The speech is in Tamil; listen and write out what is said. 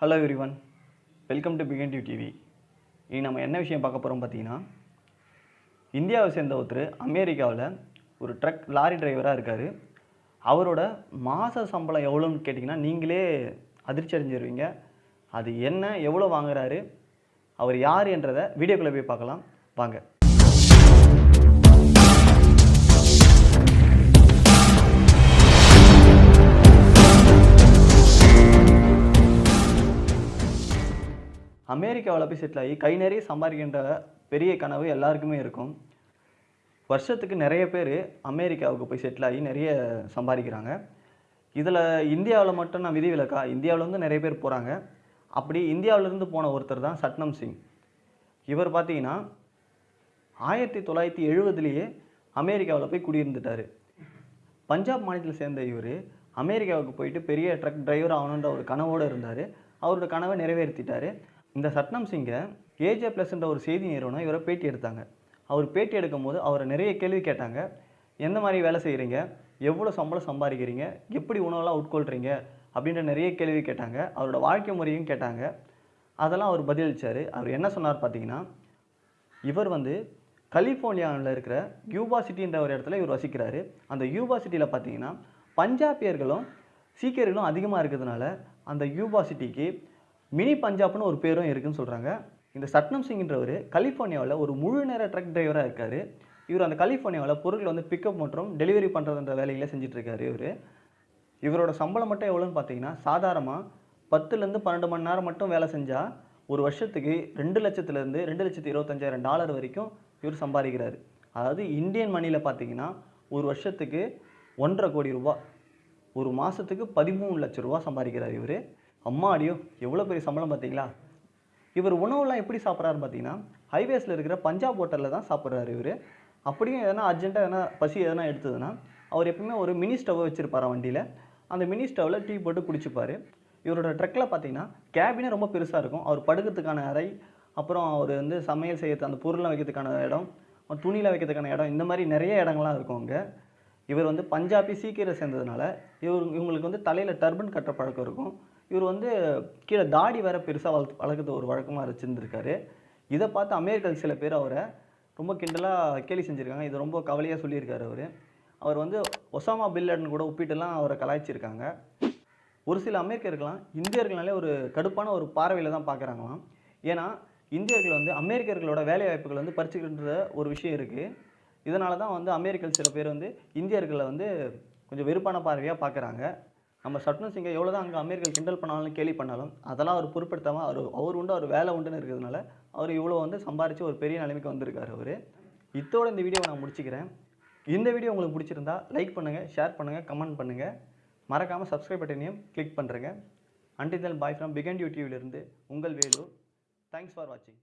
Hello everyone welcome to begin to TV இனி நம்ம என்ன விஷயம் பார்க்க போகிறோம் பார்த்தீங்கன்னா இந்தியாவை சேர்ந்த ஒருத்தர் அமெரிக்காவில் ஒரு ட்ரக் லாரி டிரைவராக இருக்கார். அவரோட மாத சம்பளம் எவ்வளோன்னு கேட்டிங்கன்னா நீங்களே அதிர்ச்சி அடைஞ்சிருவீங்க. அது என்ன எவ்வளோ வாங்குறாரு அவர் யார் என்றதை வீடியோக்குள்ளே போய் பார்க்கலாம். வாங்க. அமெரிக்காவில் போய் செட்டில் ஆகி கை நிறைய சம்பாதிக்கின்ற பெரிய கனவு எல்லாருக்குமே இருக்கும். வருஷத்துக்கு நிறைய பேர் அமெரிக்காவுக்கு போய் செட்டில் ஆகி நிறைய சம்பாதிக்கிறாங்க. இதில் இந்தியாவில் மட்டும் நான் விதிவிலக்கா இந்தியாவில் வந்து நிறைய பேர் போகிறாங்க அப்படி இந்தியாவிலேருந்து போன ஒருத்தர் தான் சட்னம் சிங். இவர் பார்த்தீங்கன்னா ஆயிரத்தி தொள்ளாயிரத்தி எழுபதுலேயே அமெரிக்காவில் போய் குடியிருந்துட்டார். பஞ்சாப் மாநிலத்தில் சேர்ந்த இவர் அமெரிக்காவுக்கு போயிட்டு பெரிய ட்ரக் டிரைவர் ஆகணுன்ற ஒரு கனவோடு இருந்தார். அவரோட கனவை நிறைவேற்றிட்டார். இந்த சட்னம் சிங்கை ஏஜே ப்ளஸ்ன்ற ஒரு செய்தி நிறுவனம் இவரை பேட்டி எடுத்தாங்க. அவர் பேட்டி எடுக்கும்போது அவரை நிறைய கேள்வி கேட்டாங்க. எந்த மாதிரி வேலை செய்கிறீங்க எவ்வளோ சம்பளம் சம்பாதிக்கிறீங்க? எப்படி உணவெல்லாம் உட்கொள்கிறீங்க அப்படின்ற நிறைய கேள்வி கேட்டாங்க. அவரோட வாழ்க்கை முறையும் கேட்டாங்க. அதெல்லாம் அவர் பதிலளித்தார் அவர் என்ன சொன்னார் பார்த்தீங்கன்னா இவர் வந்து கலிஃபோர்னியாவில் இருக்கிற யூபா சிட்டின்ற ஒரு இடத்துல இவர் வசிக்கிறாரு. அந்த யூபா சிட்டியில் பார்த்தீங்கன்னா பஞ்சாபியர்களும் சீக்கியர்களும் அதிகமாக இருக்கிறதுனால அந்த யூபா சிட்டிக்கு மினி பஞ்சாப்னு ஒரு பேரும் இருக்குன்னு சொல்கிறாங்க இந்த சட்னம் சிங்ன்றவர் கலிஃபோர்னியாவில் ஒரு முழு நேர ட்ரக் டிரைவராக இருக்கார். இவர் அந்த கலிஃபோர்னியாவில் பொருட்களை வந்து பிக்கப் மற்றும் டெலிவரி பண்ணுறதுன்ற வேலையில் செஞ்சிட்ருக்காரு இவர். இவரோட சம்பளம் மட்டும் எவ்வளோன்னு பார்த்தீங்கன்னா சாதாரணமாக பத்துலேருந்து பன்னெண்டு மணி நேரம் மட்டும் வேலை செஞ்சால் ஒரு வருஷத்துக்கு ரெண்டு லட்சத்துலேருந்து ரெண்டு லட்சத்து இருபத்தஞ்சாயிரம் டாலர் வரைக்கும் இவர் சம்பாதிக்கிறாரு. அதாவது இந்தியன் மணியில் பார்த்தீங்கன்னா ஒரு வருஷத்துக்கு ஒன்றரை கோடி ரூபா ஒரு மாதத்துக்கு பதிமூணு லட்ச ரூபா சம்பாதிக்கிறார் இவர். அம்மா அடியோ எவ்வளோ பெரிய சம்பளம் பார்த்தீங்களா? இவர் உணவுலாம் எப்படி சாப்பிட்றாரு பார்த்தீங்கன்னா ஹைவேஸில் இருக்கிற பஞ்சாப் ஹோட்டலில் தான் சாப்பிட்றாரு இவர். அப்படியும் எதனா அர்ஜென்ட்டாக எதனா பசி எதனா எடுத்ததுன்னா அவர் எப்பவுமே ஒரு மினி ஸ்டவ்வை வச்சுருப்பார் வண்டியில். அந்த மினி ஸ்டவ்வில் டீ போட்டு குடிச்சுப்பார். இவரோட ட்ரக்கில் பார்த்தீங்கன்னா கேபினே ரொம்ப பெருசாக இருக்கும். அவர் படுக்கிறதுக்கான அறை அப்புறம் அவர் வந்து சமையல் செய்யறது அந்த பொருளை வைக்கிறதுக்கான இடம் துணியில் வைக்கிறதுக்கான இடம் இந்த மாதிரி நிறைய இடங்கள்லாம் இருக்கும் அங்கே. இவர் வந்து பஞ்சாபி சீக்கிரம் சேர்ந்ததுனால இவர் இவங்களுக்கு வந்து தலையில் டர்பன் கட்டுற பழக்கம் இருக்கும். இவர் வந்து கீழே தாடி வேற பெருசாக வளர்த்து வளர்க்குறது ஒரு வழக்கமாக வச்சுருந்துருக்காரு. இதை பார்த்து அமெரிக்கர்கள் சில பேர் அவரை ரொம்ப கிண்டலாக கேலி செஞ்சுருக்காங்க. இது ரொம்ப கவலையாக சொல்லியிருக்காரு அவர். அவர் வந்து ஒசாமா பில்லடன் கூட ஒப்பிட்டுலாம் அவரை கலாய்ச்சிருக்காங்க. ஒரு சில அமெரிக்கர்கள்லாம் இந்தியர்களாலே ஒரு கடுப்பான ஒரு பார்வையில் தான் பார்க்குறாங்களாம். ஏன்னா இந்தியர்கள் வந்து அமெரிக்கர்களோட வேலை வாய்ப்புகள் வந்து பறிச்சுக்கின்ற ஒரு விஷயம் இருக்குது இதனால தான் வந்து அமெரிக்கல் சில பேர் வந்து இந்தியர்களை வந்து கொஞ்சம் வெறுப்பான பார்வையாக பார்க்குறாங்க. நம்ம சட்னம் சிங்கை எவ்வளோ தான் அங்கே அமீர்கள் கிண்டல் பண்ணாலும் கேலி பண்ணாலும் அதெல்லாம் அவர் பொருட்படுத்தாமல் அவர் அவர் உண்டு அவர் வேலை உண்டுன்னு இருக்கிறதுனால அவர் இவ்வளோ வந்து சம்பாரித்து ஒரு பெரிய நிலைமைக்கு வந்திருக்காரு அவர். இதோட இந்த வீடியோவை நான் முடிச்சுக்கிறேன். இந்த வீடியோ உங்களுக்கு பிடிச்சிருந்தா லைக் பண்ணுங்கள் ஷேர் பண்ணுங்கள் கமெண்ட் பண்ணுங்கள் மறக்காமல் சப்ஸ்கிரைப் பட்டனையும் கிளிக் பண்ணுறேங்க அண்டிதல் பாய் ஃப்ரம் பிகன் யூடியூப்லேருந்து உங்கள் வேலு. தேங்க்ஸ் ஃபார் வாட்சிங்